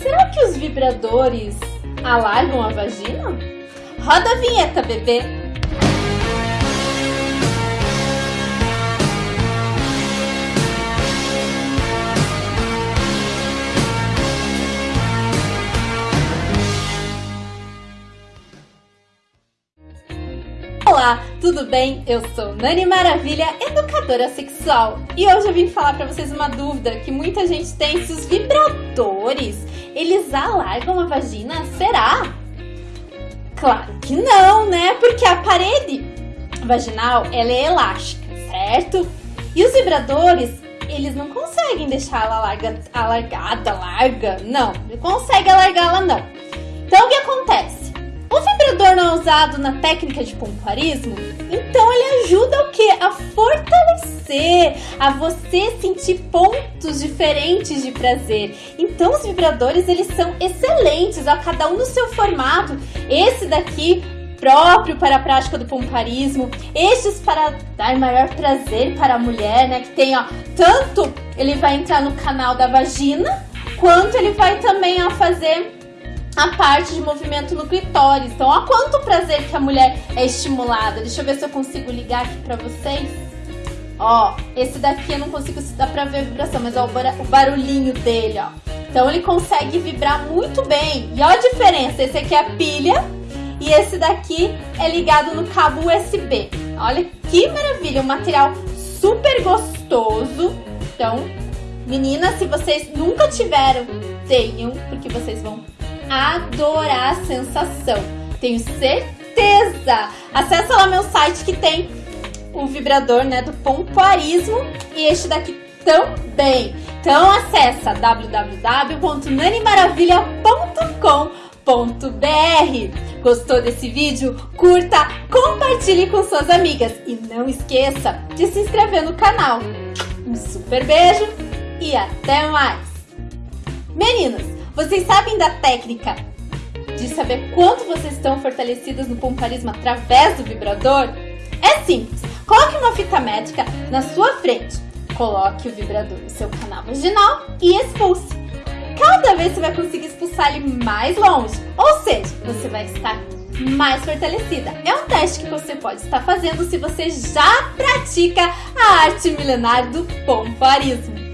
Será que os vibradores alargam a vagina? Roda a vinheta, bebê! Olá, tudo bem? Eu sou Nani Maravilha, educadora sexual. E hoje eu vim falar para vocês uma dúvida que muita gente tem se os vibradores, eles alargam a vagina? Será? Claro que não, né? Porque a parede vaginal, ela é elástica, certo? E os vibradores, eles não conseguem deixar ela larga, alargada, larga, não. Não consegue alargá-la, não. Então, o que acontece? Vibrador não usado na técnica de pompoarismo, então ele ajuda o que? A fortalecer, a você sentir pontos diferentes de prazer. Então os vibradores eles são excelentes, ó, cada um no seu formato. Esse daqui próprio para a prática do pomparismo, estes para dar maior prazer para a mulher, né? Que tem, ó, tanto ele vai entrar no canal da vagina, quanto ele vai também ó, fazer a parte de movimento no clitóris. Então, olha quanto prazer que a mulher é estimulada. Deixa eu ver se eu consigo ligar aqui pra vocês. Ó, esse daqui eu não consigo, se dá pra ver a vibração, mas ó, o barulhinho dele, ó. Então ele consegue vibrar muito bem. E olha a diferença, esse aqui é a pilha e esse daqui é ligado no cabo USB. Olha que maravilha, um material super gostoso. Então, meninas, se vocês nunca tiveram, tenham, porque vocês vão adorar a sensação. Tenho certeza! Acesse lá meu site que tem o vibrador né, do pompoarismo e este daqui também. Então acessa www.nanimaravilha.com.br Gostou desse vídeo? Curta, compartilhe com suas amigas e não esqueça de se inscrever no canal. Um super beijo e até mais! Meninas, vocês sabem da técnica de saber quanto vocês estão fortalecidas no pomparismo através do vibrador? É simples. Coloque uma fita métrica na sua frente. Coloque o vibrador no seu canal vaginal e expulse. Cada vez você vai conseguir expulsar ele mais longe. Ou seja, você vai estar mais fortalecida. É um teste que você pode estar fazendo se você já pratica a arte milenar do pomparismo.